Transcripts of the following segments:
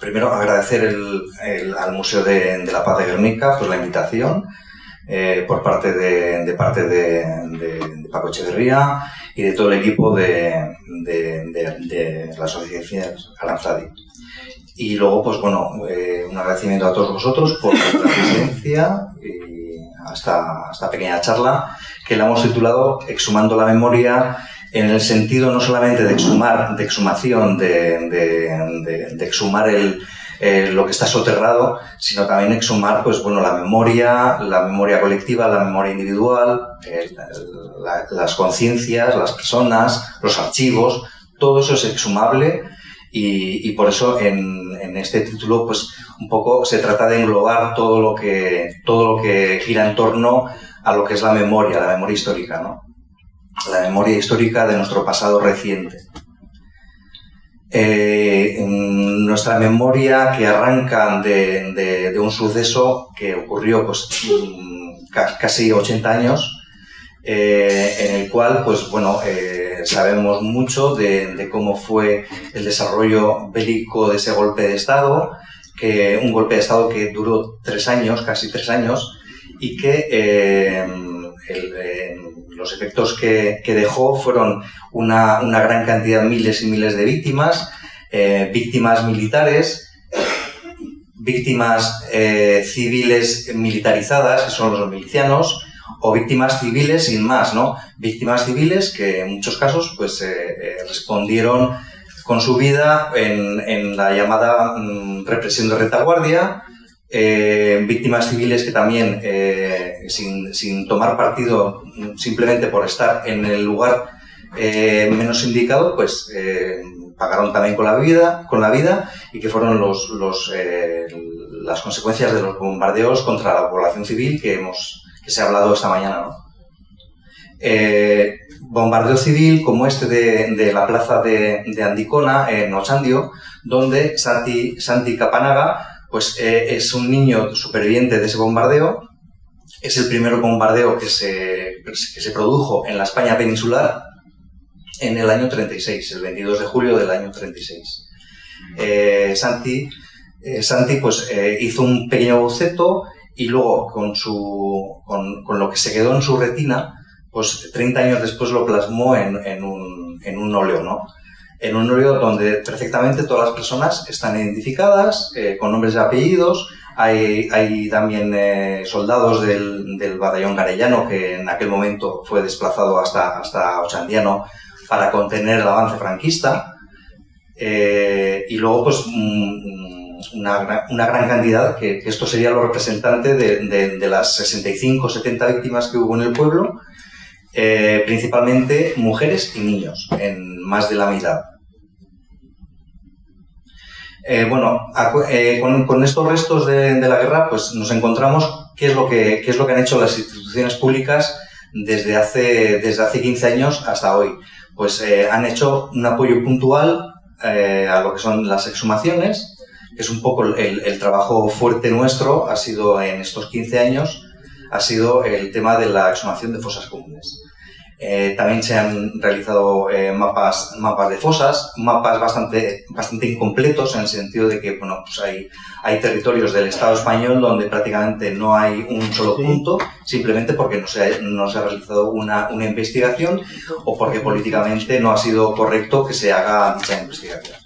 Primero, agradecer al Museo de, la Paz de Guernica pues, la invitación eh, por parte de, parte de, Paco Echeverría y de todo el equipo de, la Asociación Aranzadi. Y luego, pues bueno, eh, un agradecimiento a todos vosotros por la presencia y hasta esta pequeña charla que la hemos titulado Exhumando la memoria en el sentido no solamente de exhumar, de exhumación, de, exhumar el, lo que está soterrado, sino también exhumar, pues bueno, la memoria, la memoria colectiva, la memoria individual, las conciencias, las personas, los archivos, todo eso es exhumable y, por eso en, en, este título, pues un poco se trata de englobar todo lo que, todo lo que gira en torno a lo que es la memoria, la memoria histórica, ¿no? La memoria histórica de nuestro pasado reciente. Eh, nuestra memoria que arranca de, un suceso que ocurrió pues, mm, casi 80 años, eh, en el cual pues, bueno, eh, sabemos mucho de, cómo fue el desarrollo bélico de ese golpe de Estado, que, un golpe de Estado que duró tres años, casi tres años, y que los efectos que, dejó fueron una, gran cantidad, miles y miles de víctimas, eh, víctimas militares, víctimas eh, civiles militarizadas, que son los milicianos, o víctimas civiles sin más, ¿no? Víctimas civiles que en muchos casos pues, eh, respondieron con su vida en, la llamada mm, represión de retaguardia, eh, víctimas civiles que también, eh, sin, tomar partido simplemente por estar en el lugar eh, menos indicado, pues pagaron también con la vida, con la vida y que fueron los, las consecuencias de los bombardeos contra la población civil que, hemos, que se ha hablado esta mañana. bombardeo civil como este de, la plaza de, Andicona, en Ochandio, donde Santi, Santi Capanaga pues eh, es un niño superviviente de ese bombardeo. Es el primer bombardeo que se, que se produjo en la España peninsular en el año 36, el 22 de julio del año 36. Eh, Santi, eh, Santi pues, hizo un pequeño boceto y luego con, su, con, lo que se quedó en su retina, pues 30 años después lo plasmó en, en, un, en un óleo, ¿no? En un óleo donde perfectamente todas las personas están identificadas eh, con nombres y apellidos. Hay, también eh, soldados del, batallón garellano que en aquel momento fue desplazado hasta, hasta Ochandiano para contener el avance franquista. Eh, y luego, pues, una, una, gran cantidad, que, esto sería lo representante de, de, de las 65 70 víctimas que hubo en el pueblo, principalmente mujeres y niños, en más de la mitad. Eh, bueno, eh, con, estos restos de, la guerra, pues nos encontramos qué es lo que, es lo que han hecho las instituciones públicas desde hace, desde hace 15 años hasta hoy. Pues eh, han hecho un apoyo puntual a lo que son las exhumaciones, que es un poco el, trabajo fuerte nuestro, ha sido en estos 15 años, ha sido el tema de la exhumación de fosas comunes. Eh, también se han realizado eh, mapas, mapas de fosas, mapas bastante, bastante incompletos en el sentido de que bueno, pues hay, hay territorios del Estado español donde prácticamente no hay un solo punto, simplemente porque no se ha, no se ha realizado una, una, investigación o porque políticamente no ha sido correcto que se haga dicha investigación.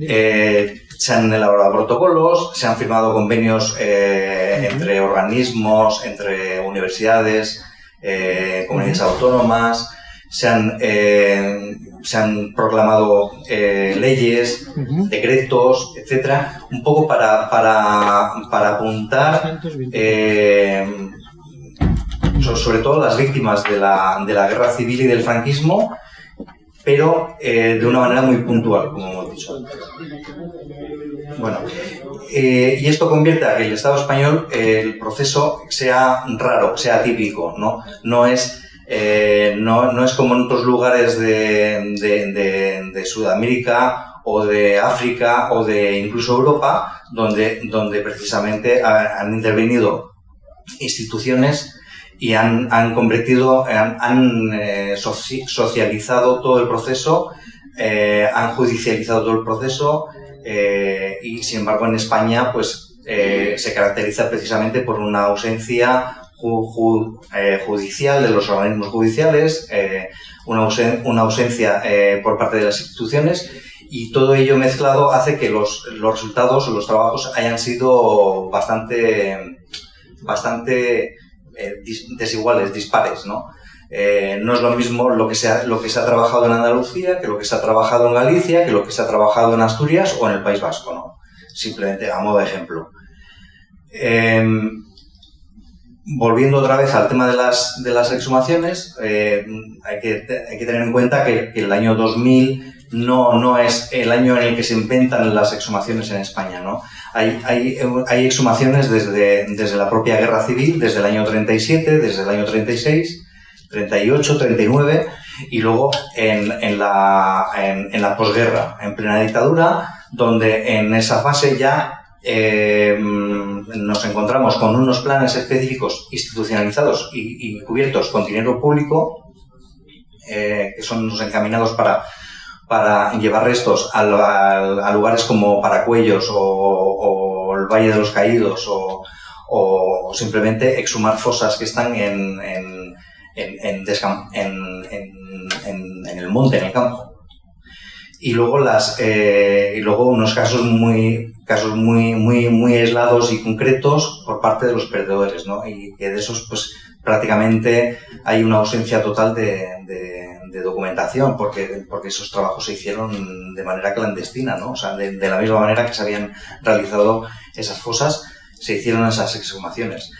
Eh, se han elaborado protocolos, se han firmado convenios entre organismos, entre universidades, eh, comunidades autónomas, se han, eh, se han proclamado eh, leyes, decretos, etcétera, un poco para, para, para apuntar sobre todo las víctimas de la, de la guerra civil y del franquismo, pero de una manera muy puntual, como hemos dicho. Bueno, eh, y esto convierte a que el Estado español, el proceso sea raro, sea típico, ¿no? No es, eh, no, es como en otros lugares de, Sudamérica o de África o de incluso Europa, donde, donde precisamente han intervenido instituciones y han, convertido, han, eh, socializado todo el proceso eh, han judicializado todo el proceso eh, y, sin embargo, en España pues, eh, se caracteriza precisamente por una ausencia judicial de los organismos judiciales, una, una, ausencia por parte de las instituciones y todo ello mezclado hace que los, los resultados o los trabajos hayan sido bastante, bastante desiguales, dispares, ¿no? Eh, no es lo mismo lo que, se ha, lo que se ha trabajado en Andalucía que lo que se ha trabajado en Galicia, que lo que se ha trabajado en Asturias o en el País Vasco, ¿no? Simplemente a modo de ejemplo. Em, volviendo otra vez al tema de las, exhumaciones, eh, hay, que, tener en cuenta que, el año 2000 no, es el año en el que se inventan las exhumaciones en España, ¿no? Hay, exhumaciones desde, la propia guerra civil, desde el año 37, desde el año 36, 38, 39, y luego en, la posguerra, en plena dictadura, donde en esa fase ya eh, nos encontramos con unos planes específicos institucionalizados y, cubiertos con dinero público, eh, que son los encaminados para, llevar restos a, lugares como Paracuellos o, el Valle de los Caídos o, simplemente exhumar fosas que están en, el monte, en el campo. Y luego, eh, y luego unos casos muy, casos muy, muy, muy aislados y concretos por parte de los perdedores, ¿no? Y que de esos, pues, prácticamente hay una ausencia total de, documentación, porque, porque esos trabajos se hicieron de manera clandestina, ¿no? O sea, de, la misma manera que se habían realizado esas fosas, se hicieron esas exhumaciones.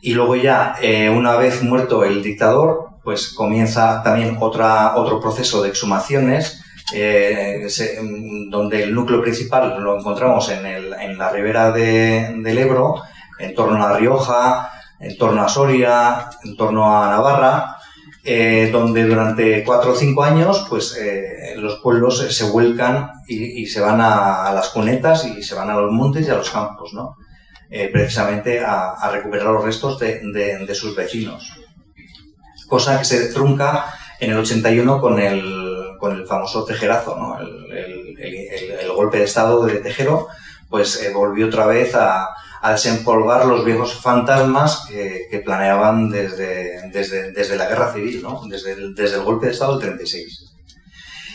Y luego ya, eh, una vez muerto el dictador, pues comienza también otra, otro proceso de exhumaciones, eh, donde el núcleo principal lo encontramos en, el, en la ribera de, del Ebro, en torno a Rioja, en torno a Soria, en torno a Navarra, eh, donde durante cuatro o cinco años pues, los pueblos se vuelcan y, se van a, las cunetas y se van a los montes y a los campos, ¿no? Eh, precisamente a, recuperar los restos de, sus vecinos. Cosa que se trunca en el 81 con el, con el famoso tejerazo, ¿no? el, golpe de estado de Tejero, pues eh, volvió otra vez a, desempolvar los viejos fantasmas que, planeaban desde, desde, la guerra civil, ¿no? desde, el, desde golpe de estado del 36.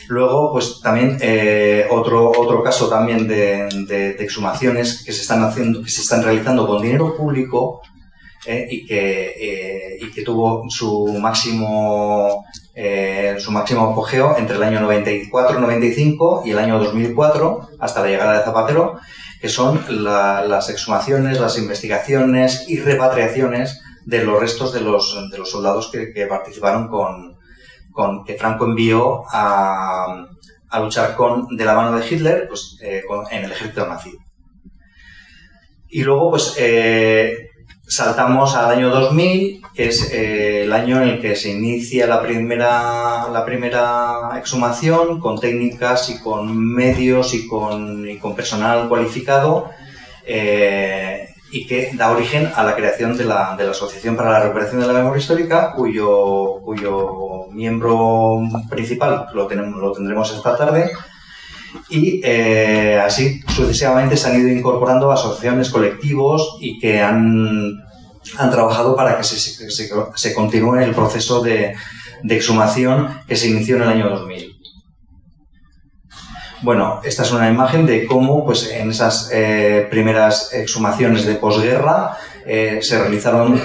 Luego, pues también eh, otro, otro caso también de, exhumaciones que se están haciendo, que se están realizando con dinero público eh, y, que, eh, y que tuvo su máximo su máximo apogeo entre el año 94-95 y el año 2004 hasta la llegada de Zapatero, que son las exhumaciones, las investigaciones y repatriaciones de los restos de los, de los soldados que participaron con, con, que Franco envió a, a, luchar con, de la mano de Hitler pues, eh, en el ejército nazi. Y luego, pues, eh, saltamos al año 2000, que es eh, el año en el que se inicia la primera, la primera exhumación con técnicas y con medios y con, con personal cualificado y que da origen a la creación de la, de la, Asociación para la Recuperación de la Memoria Histórica, cuyo, cuyo miembro principal lo, tenemos, lo tendremos esta tarde. Y eh, así sucesivamente se han ido incorporando asociaciones, colectivos y que han, han trabajado para que se, se, continúe el proceso de, exhumación que se inició en el año 2000. Bueno, esta es una imagen de cómo pues, en esas eh, primeras exhumaciones de posguerra eh, se realizaron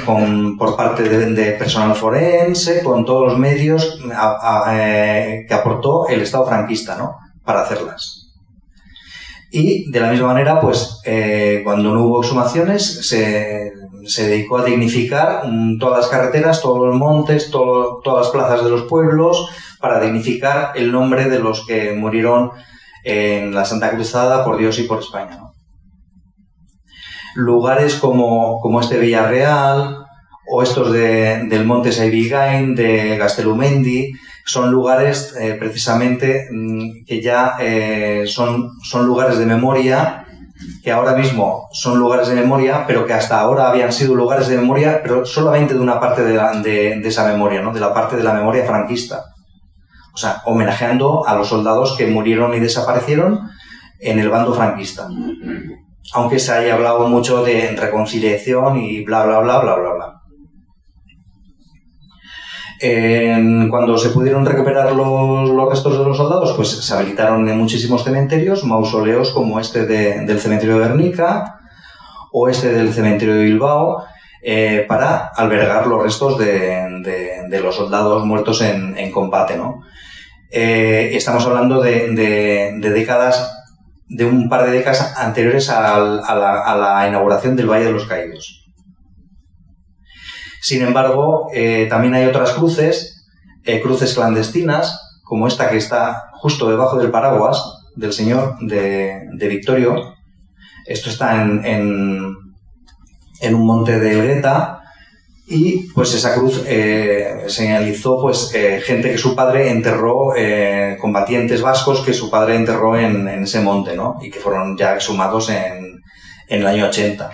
por parte de, personal forense, con todos los medios eh, que aportó el Estado franquista ¿no? para hacerlas. Y de la misma manera, pues cuando no hubo exhumaciones, se, dedicó a dignificar mm, todas las carreteras, todos los montes, todas las plazas de los pueblos, para dignificar el nombre de los que murieron en la Santa Cruzada por Dios y por España. Lugares como, como este Villarreal o estos de, del Monte Saibigain, de Gastelumendi, son lugares eh, precisamente mm, que ya eh, son, son lugares de memoria, que ahora mismo son lugares de memoria, pero que hasta ahora habían sido lugares de memoria, pero solamente de una parte de, de, de esa memoria, ¿no? de la parte de la memoria franquista. o sea, homenajeando a los soldados que murieron y desaparecieron en el bando franquista. Aunque se haya hablado mucho de reconciliación y bla, bla, bla, bla, bla, bla. Cuando se pudieron recuperar los, restos de los soldados, pues se habilitaron en muchísimos cementerios, mausoleos como este del cementerio de Guernica o este del cementerio de Bilbao, eh, para albergar los restos de, los soldados muertos en, combate. ¿no? Eh, estamos hablando de, décadas, de un par de décadas anteriores a, la, inauguración del Valle de los Caídos. Sin embargo, eh, también hay otras cruces, cruces clandestinas, como esta que está justo debajo del paraguas del señor de, Victorio. Esto está en en un monte de Elgueta y pues esa cruz eh, señalizó pues eh, gente que su padre enterró, eh, combatientes vascos que su padre enterró en, ese monte, ¿no? Y que fueron ya exhumados en, el año 80.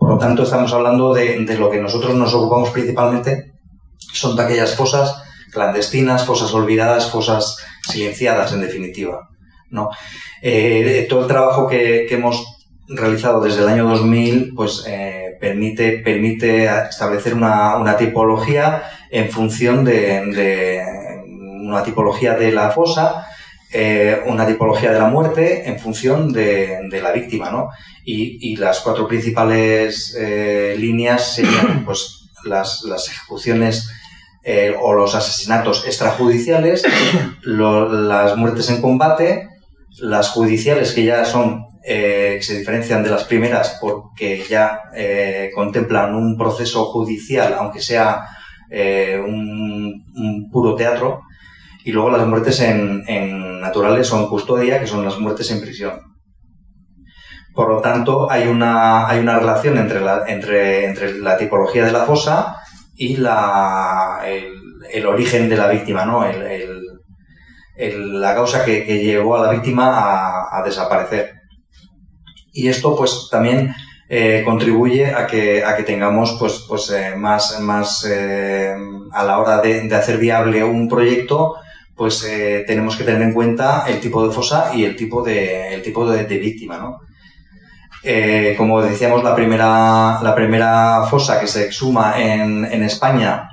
Por lo tanto, estamos hablando de, de, lo que nosotros nos ocupamos principalmente, son de aquellas fosas clandestinas, fosas olvidadas, fosas silenciadas, en definitiva. ¿no? todo el trabajo que, hemos realizado desde el año 2000 pues, eh, permite, permite establecer una, una, tipología en función de, una tipología de la fosa, eh, una tipología de la muerte en función de, de la víctima. ¿no? Y, y, las cuatro principales eh, líneas serían pues, las, las ejecuciones o los asesinatos extrajudiciales, las muertes en combate, las judiciales que ya son eh, se diferencian de las primeras porque ya eh, contemplan un proceso judicial, aunque sea eh, un, puro teatro, y luego las muertes en, naturales son custodia, que son las muertes en prisión. Por lo tanto, hay una, hay una relación entre la, entre, entre la tipología de la fosa y la, el, origen de la víctima, ¿no? la causa que, llevó a la víctima a desaparecer. Y esto pues también eh, contribuye a que, a que tengamos pues, pues eh, más, más eh, a la hora de, hacer viable un proyecto, pues tenemos que tener en cuenta el tipo de fosa y el tipo de, víctima, ¿no? como decíamos, la primera, fosa que se exhuma en, España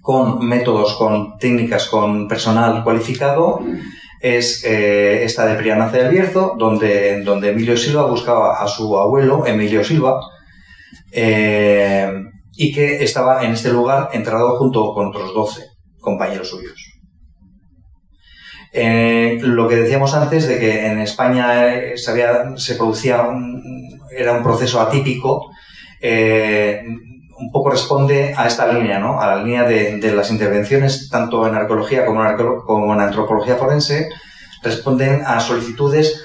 con métodos, con técnicas, con personal cualificado, es eh, esta de Prianace del Bierzo, donde, Emilio Silva buscaba a su abuelo, Emilio Silva, eh, y que estaba en este lugar enterrado junto con otros 12 compañeros suyos. Eh, lo que decíamos antes de que en España se, se producía era un proceso atípico, un poco responde a esta línea, ¿no? a la línea de, las intervenciones tanto en arqueología como en, como en antropología forense, responden a solicitudes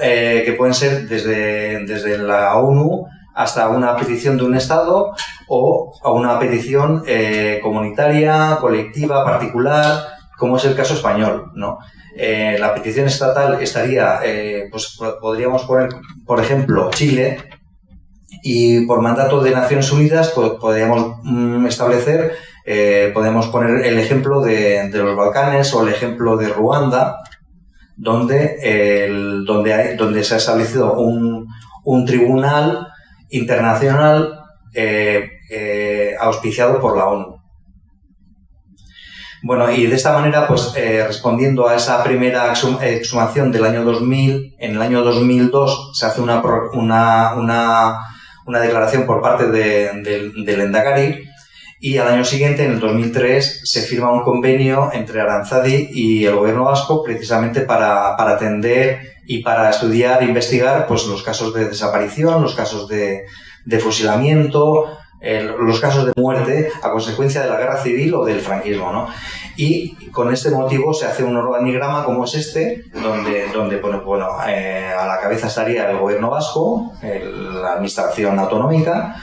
eh, que pueden ser desde, desde la ONU hasta una petición de un Estado o a una petición eh, comunitaria, colectiva, particular, como es el caso español. ¿no? Eh, la petición estatal estaría, pues podríamos poner, por ejemplo, Chile, y por mandato de Naciones Unidas podríamos mm, establecer, eh, podemos poner el ejemplo de, los Balcanes o el ejemplo de Ruanda, donde, el, donde, hay, donde se ha establecido un, un tribunal internacional eh, eh, auspiciado por la ONU. Bueno, y de esta manera, pues respondiendo a esa primera exhumación del año 2000, en el año 2002 se hace una, una, una una declaración por parte del Endacari y al año siguiente, en el 2003, se firma un convenio entre Aranzadi y el gobierno vasco precisamente para, atender y para estudiar e investigar pues, los casos de desaparición, los casos de, fusilamiento, los casos de muerte a consecuencia de la guerra civil o del franquismo. ¿no? Y con este motivo se hace un organigrama como es este, donde, donde bueno, eh, a la cabeza estaría el gobierno vasco, la administración autonómica,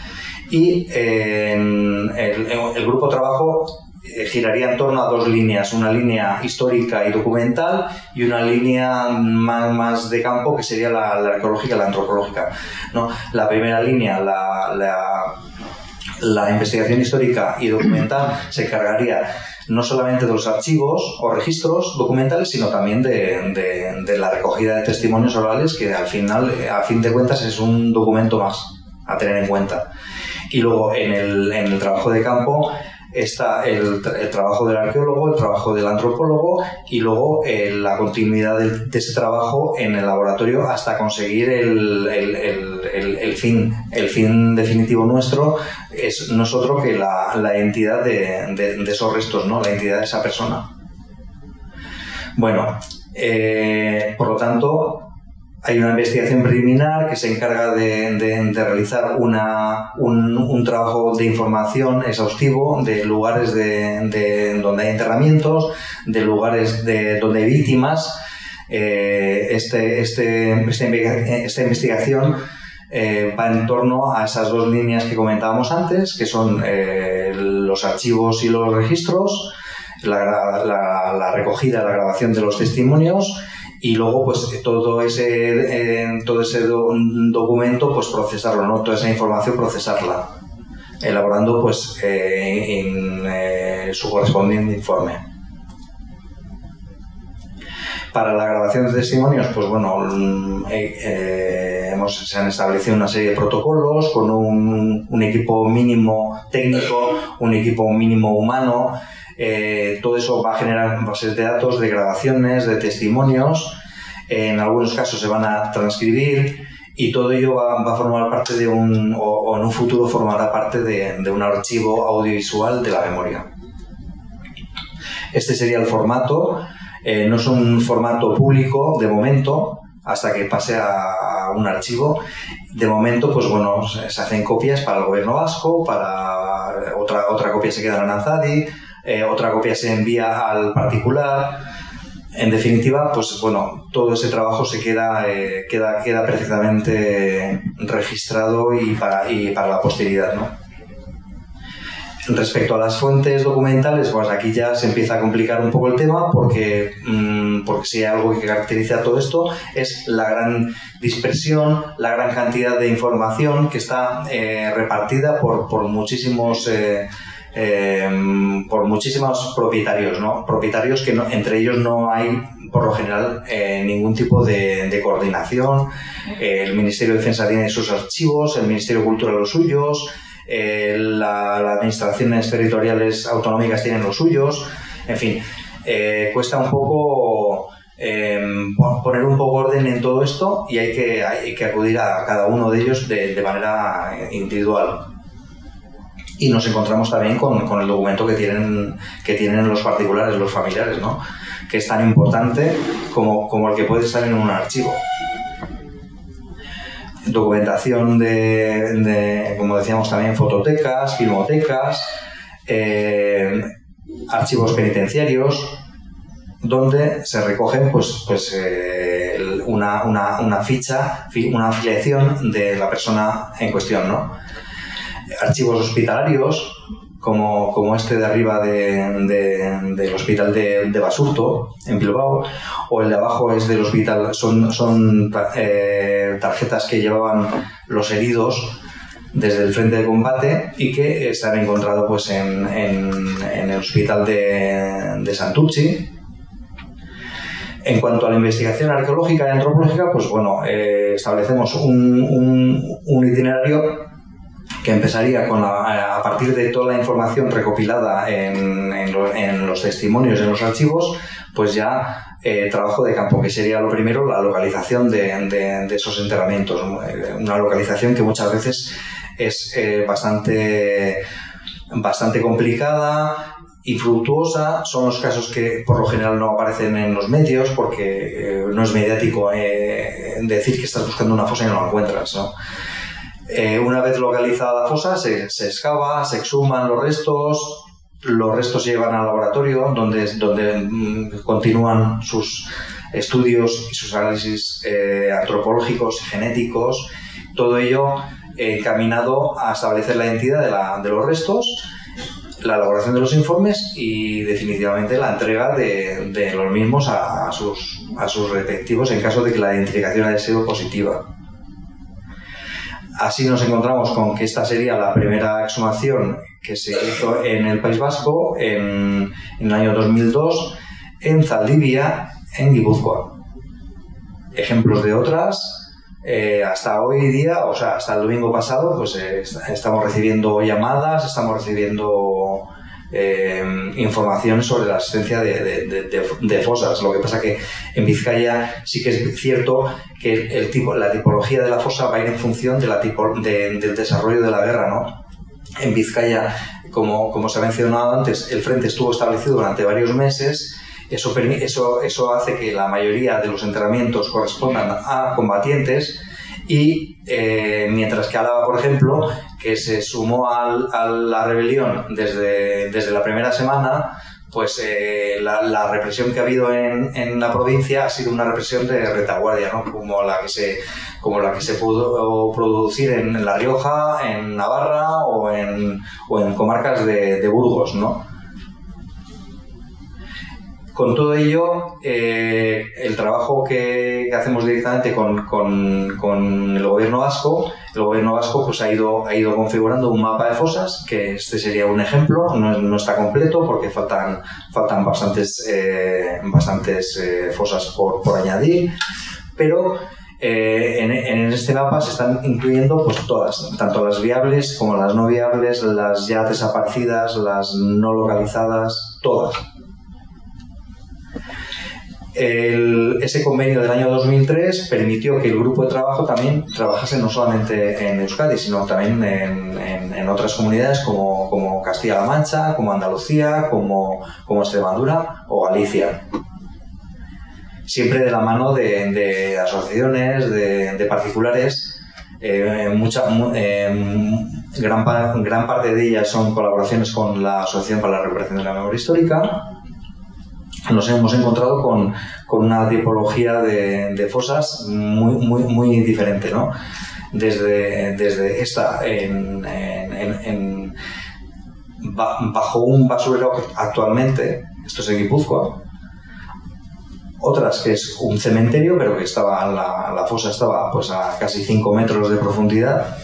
y eh, el, el, grupo trabajo eh, giraría en torno a dos líneas, una línea histórica y documental y una línea más, de campo que sería la, arqueológica y la antropológica. ¿no? La primera línea, la La investigación histórica y documental se encargaría no solamente de los archivos o registros documentales, sino también de, la recogida de testimonios orales, que al final, a fin de cuentas, es un documento más a tener en cuenta. Y luego en el, en el trabajo de campo está el, trabajo del arqueólogo, el trabajo del antropólogo y luego eh, la continuidad de, ese trabajo en el laboratorio hasta conseguir el, fin. El fin definitivo nuestro es nosotros que la, la entidad de, esos restos, ¿no? la entidad de esa persona. Bueno, eh, por lo tanto, hay una investigación preliminar que se encarga de, realizar un, trabajo de información exhaustivo de lugares de, donde hay enterramientos, de lugares de, donde hay víctimas. Eh, este, este, esta, investigación eh, va en torno a esas dos líneas que comentábamos antes, que son eh, los archivos y los registros, la, la recogida, la grabación de los testimonios y luego pues todo ese todo ese documento pues procesarlo no toda esa información procesarla elaborando pues eh, eh, su correspondiente informe. Para la grabación de testimonios pues bueno mm, eh, hemos, se han establecido una serie de protocolos con un equipo mínimo técnico un equipo mínimo humano eh, todo eso va a generar bases de datos, de grabaciones, de testimonios. en algunos casos se van a transcribir y todo ello va, a formar parte de un, o, en un futuro formará parte de, un archivo audiovisual de la memoria. Este sería el formato. Eh, no es un formato público de momento, hasta que pase a un archivo. De momento, pues bueno, se hacen copias para el gobierno vasco, para otra, otra copia se queda en Anzadi, eh, otra copia se envía al particular. En definitiva, pues bueno, todo ese trabajo se queda, eh, queda, queda perfectamente registrado y para, y para la posteridad, ¿no? Respecto a las fuentes documentales, pues aquí ya se empieza a complicar un poco el tema porque, mm, porque si hay algo que caracteriza todo esto es la gran dispersión, la gran cantidad de información que está eh, repartida por, por muchísimos Em, por muchísimos propietarios, ¿no? Propietarios que entre ellos no hay, por lo general, eh, ningún tipo de, coordinación. el Ministerio de Defensa tiene sus archivos, el Ministerio de Cultura los suyos, eh, las administraciones territoriales autonómicas tienen los suyos. En fin, eh, cuesta un poco em, poner un poco orden en todo esto y hay que, hay que acudir a cada uno de ellos de manera individual y nos encontramos también con, con, el documento que tienen, que tienen los particulares, los familiares, ¿no? que es tan importante como, como el que puede estar en un archivo. Documentación de, como decíamos también, fototecas, filmotecas, eh, archivos penitenciarios, donde se recogen pues, pues, eh, una, una, una, ficha, una afiliación de la persona en cuestión. ¿no? Archivos hospitalarios, como, como este de arriba del hospital de, Basurto, en Bilbao, o el de abajo es del hospital, son, son eh, tarjetas que llevaban los heridos desde el frente de combate y que se han encontrado pues, en, el hospital de, de Santucci, en cuanto a la investigación arqueológica y antropológica, pues bueno, eh, establecemos un, un, itinerario que empezaría con a partir de toda la información recopilada en, en, los testimonios, en los archivos, pues ya eh, trabajo de campo, que sería lo primero la localización de, de, esos enterramientos. Eh, una localización que muchas veces es eh, bastante, bastante complicada, infructuosa, son los casos que por lo general no aparecen en los medios porque no es mediático decir que estás buscando una fosa y no la encuentras. Eh, una vez localizada la fosa, se, se, excava, se exhuman los restos, los restos se llevan al laboratorio donde, donde mm, continúan sus estudios y sus análisis eh, antropológicos y genéticos, todo ello encaminado a establecer la identidad de, la, de, los restos, la elaboración de los informes y definitivamente la entrega de, de los mismos a, a, sus, a sus respectivos en caso de que la identificación haya sido positiva. Así nos encontramos con que esta sería la primera exhumación que se hizo en el País Vasco en, el año 2002 en Zaldivia, en Guipúzcoa. Ejemplos de otras, eh, hasta hoy día, o sea, hasta el domingo pasado, pues eh, estamos recibiendo llamadas, estamos recibiendo eh, información sobre la existencia de, fosas. Lo que pasa que en Vizcaya sí que es cierto que el tipo, la tipología de la fosa va a ir en función de la tipo, del desarrollo de la guerra, ¿no? En Vizcaya, como, como se ha mencionado antes, el frente estuvo establecido durante varios meses eso, eso, eso hace que la mayoría de los entrenamientos correspondan a combatientes y eh, mientras que Álava, por ejemplo, que se sumó a la rebelión desde, desde la primera semana, pues eh, la, represión que ha habido en, en, la provincia ha sido una represión de retaguardia, ¿no? como, la que se, como la que se pudo producir en La Rioja, en Navarra o en, o en comarcas de, de Burgos. ¿no? Con todo ello, eh, el trabajo que, hacemos directamente con, el gobierno vasco, el gobierno vasco pues, ha, ido, configurando un mapa de fosas, que este sería un ejemplo, no, está completo porque faltan, faltan bastantes, eh, eh, fosas por, añadir, pero en, en, este mapa se están incluyendo pues, todas, tanto las viables como las no viables, las ya desaparecidas, las no localizadas, todas ese convenio del año 2003 permitió que el grupo de trabajo también trabajase no solamente en Euskadi, sino también en, otras comunidades como, Castilla-La Mancha, como Andalucía, como, Extremadura o Galicia. Siempre de la mano de, asociaciones, de, particulares, eh, mucha, eh, gran, gran parte de ellas son colaboraciones con la Asociación para la Recuperación de la Memoria Histórica, nos hemos encontrado con, una tipología de, fosas muy, muy, muy diferente, ¿no? Desde, desde esta bajo un basurero actualmente, esto es en Guipúzcoa, otras que es un cementerio, pero que estaba la, la fosa estaba pues, a casi 5 metros de profundidad,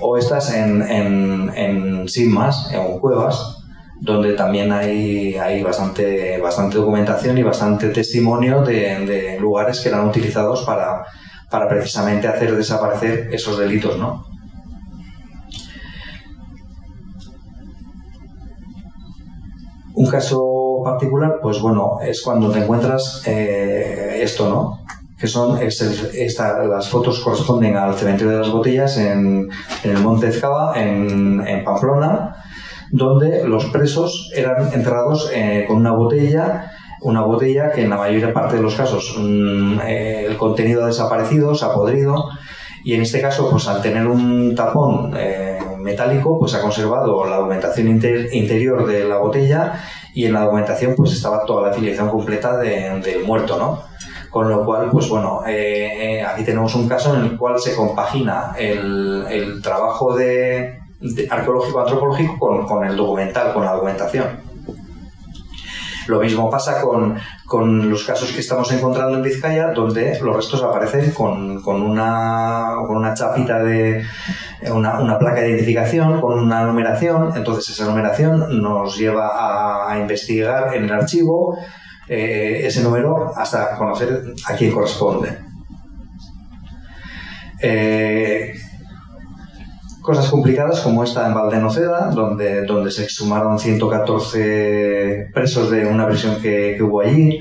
o estas en, en, en sin más, en cuevas, donde también hay, hay bastante, bastante documentación y bastante testimonio de, lugares que eran utilizados para, para, precisamente hacer desaparecer esos delitos, ¿no? Un caso particular, pues bueno, es cuando te encuentras eh, esto, ¿no? Que son, las fotos corresponden al cementerio de las botellas en, el Monte Ezcaba, en Pamplona, donde los presos eran enterrados eh, con una botella, una botella que en la mayor parte de los casos mm, eh, el contenido ha desaparecido, se ha podrido, y en este caso, pues al tener un tapón eh, metálico, pues ha conservado la documentación interior de la botella y en la documentación pues estaba toda la afiliación completa del muerto, ¿no? Con lo cual, pues bueno, aquí tenemos un caso en el cual se compagina el trabajo de, arqueológico-antropológico con, con, el documental, con la documentación. Lo mismo pasa con, con, los casos que estamos encontrando en Vizcaya, donde los restos aparecen con, con una, una chapita de una, una, placa de identificación, con una numeración. Entonces esa numeración nos lleva a, investigar en el archivo eh, ese número hasta conocer a quién corresponde. Eh, cosas complicadas como esta en Valdenoceda, donde, donde se exhumaron 114 presos de una prisión que, hubo allí.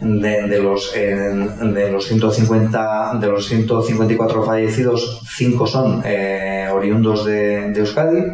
De, los, de, los 150, de los 154 fallecidos, 5 son eh, oriundos de, Euskadi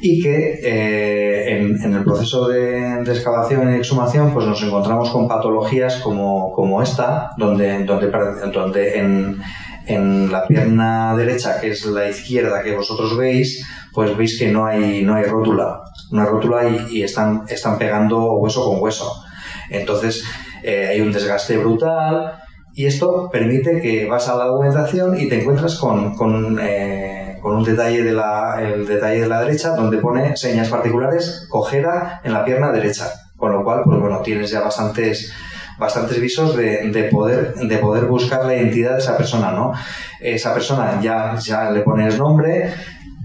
y que eh, en, el proceso de, excavación y exhumación pues nos encontramos con patologías como, como esta, donde, donde, donde en, en la pierna derecha, que es la izquierda que vosotros veis, pues veis que no hay, no hay rótula. No hay rótula y, están, están pegando hueso con hueso. Entonces eh, hay un desgaste brutal y esto permite que vas a la documentación y te encuentras con, con, eh, con un detalle de, la, el detalle de la derecha donde pone señas particulares, cojera en la pierna derecha. Con lo cual, pues bueno, tienes ya bastantes bastantes visos de, poder, de poder buscar la identidad de esa persona, ¿no? Esa persona ya, ya le pones nombre,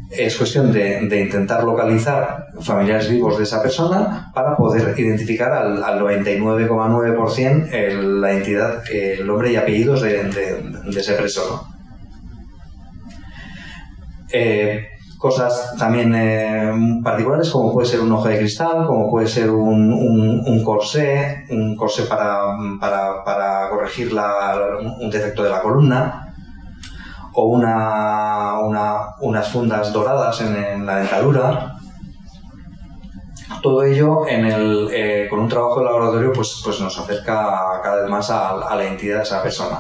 es cuestión de, intentar localizar familiares vivos de esa persona para poder identificar al, 99,9% la identidad, el nombre y apellidos de, ese preso. Eh, cosas también eh, particulares como puede ser un ojo de cristal, como puede ser un, un, corsé, un corsé para, para, corregir un defecto de la columna, o una, unas fundas doradas en, la dentadura. Todo ello eh, con un trabajo de laboratorio pues, pues nos acerca cada vez más a, a, la identidad de esa persona.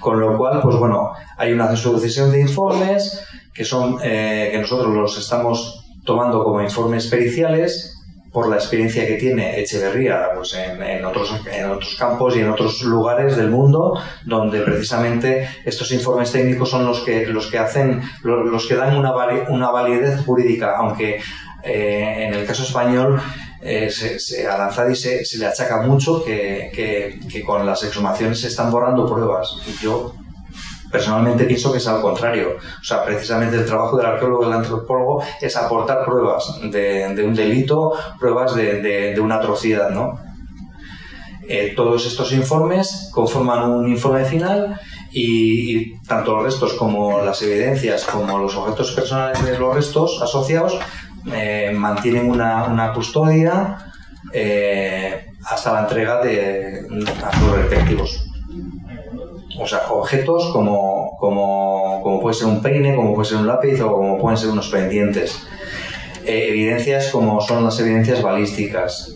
Con lo cual, pues bueno, hay una sucesión de informes que son eh, que nosotros los estamos tomando como informes periciales por la experiencia que tiene Echeverría pues en, otros, en otros campos y en otros lugares del mundo donde precisamente estos informes técnicos son los que, los que hacen, los, que dan una, una validez jurídica, aunque eh, en el caso español eh, se, a Lanzadi se, se, le achaca mucho que, que, que, con las exhumaciones se están borrando pruebas. Yo Personalmente pienso que es al contrario. O sea, precisamente el trabajo del arqueólogo y del antropólogo es aportar pruebas de, un delito, pruebas de, una atrocidad, ¿no? Eh, todos estos informes conforman un informe final y, tanto los restos como las evidencias como los objetos personales de los restos asociados eh, mantienen una, custodia eh, hasta la entrega de, a sus respectivos o sea, objetos como, como, como, puede ser un peine, como puede ser un lápiz o como pueden ser unos pendientes. Eh, evidencias como son las evidencias balísticas.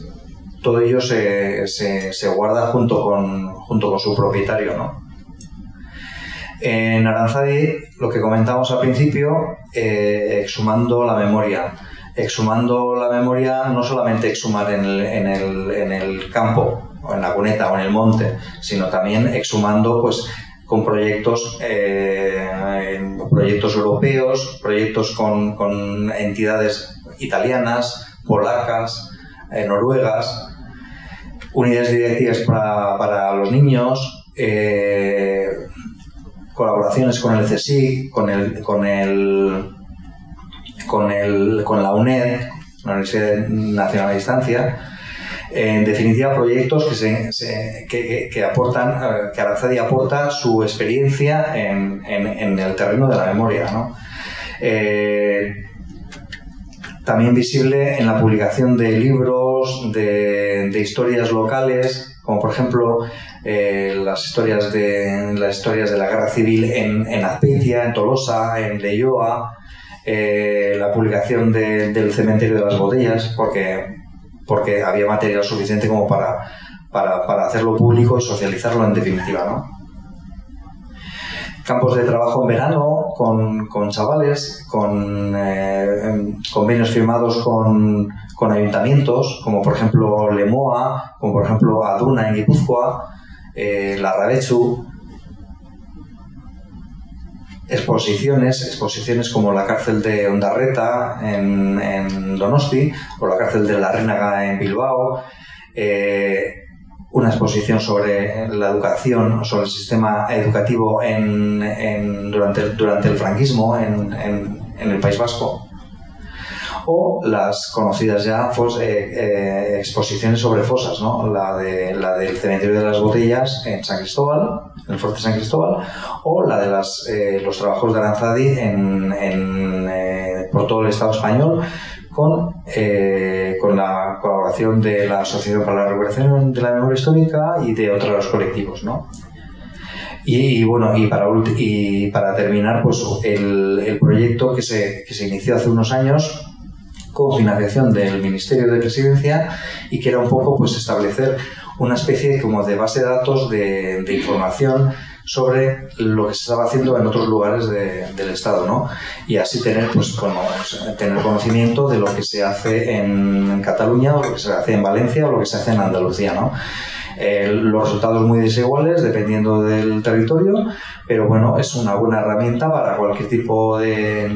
Todo ello se, se, se, guarda junto con, junto con su propietario. ¿no? En Aranzadi, lo que comentamos al principio, eh, exhumando la memoria. Exhumando la memoria, no solamente exhumar en el, en el, en el campo, o en la cuneta o en el monte, sino también exhumando pues con proyectos, eh, proyectos europeos, proyectos con, entidades italianas, polacas, eh, noruegas, unidades directivas para, los niños, eh, colaboraciones con el CSIC, con el, con el, con el, con la UNED, la Universidad Nacional de Distancia, en definitiva, proyectos que, se, que, aportan, eh, que Aranzadi aporta su experiencia en, el terreno de la memoria. Eh, también visible en la publicación de libros, de, historias locales, como por ejemplo eh, las, historias de, las historias de la guerra civil en, en en Tolosa, en Leioa, la publicación del cementerio de las botellas, porque porque había material suficiente como para, para, hacerlo público y socializarlo en definitiva, ¿no? Campos de trabajo en verano con, con chavales, con eh, convenios firmados con, con, ayuntamientos, como por ejemplo Lemoa, como por ejemplo Aduna en Guipúzcoa, eh, La Rabechu, exposiciones, exposiciones como la cárcel de Ondarreta en, en Donosti o la cárcel de La Rénaga en Bilbao, eh, una exposición sobre la educación, sobre el sistema educativo en, durante, durante el franquismo en, en el País Vasco o las conocidas ya eh, exposiciones sobre fosas, ¿no? la, de, la del cementerio de las botellas en San Cristóbal, en el fuerte San Cristóbal, o la de las, eh, los trabajos de Aranzadi en, por todo el Estado español con, con la colaboración de la Asociación para la Recuperación de la Memoria Histórica y de otros colectivos. ¿no? Y, bueno, y para, y para terminar, pues el, el proyecto que se, que se inició hace unos años con financiación del Ministerio de Presidencia y que era un poco pues establecer una especie como de base de datos de, información sobre lo que se estaba haciendo en otros lugares del Estado, ¿no? Y así tener, pues, tener conocimiento de lo que se hace en Cataluña, o lo que se hace en Valencia, o lo que se hace en Andalucía, ¿no? Eh, los resultados muy desiguales dependiendo del territorio, pero bueno, es una buena herramienta para cualquier tipo de,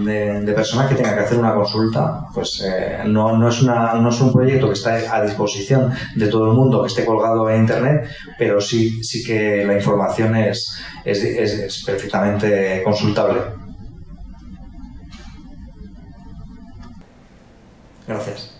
de, persona que tenga que hacer una consulta. Pues eh, no, no, es una, no es un proyecto que está a disposición de todo el mundo, que esté colgado en Internet, pero sí, sí que la información es, es, es perfectamente consultable. Gracias.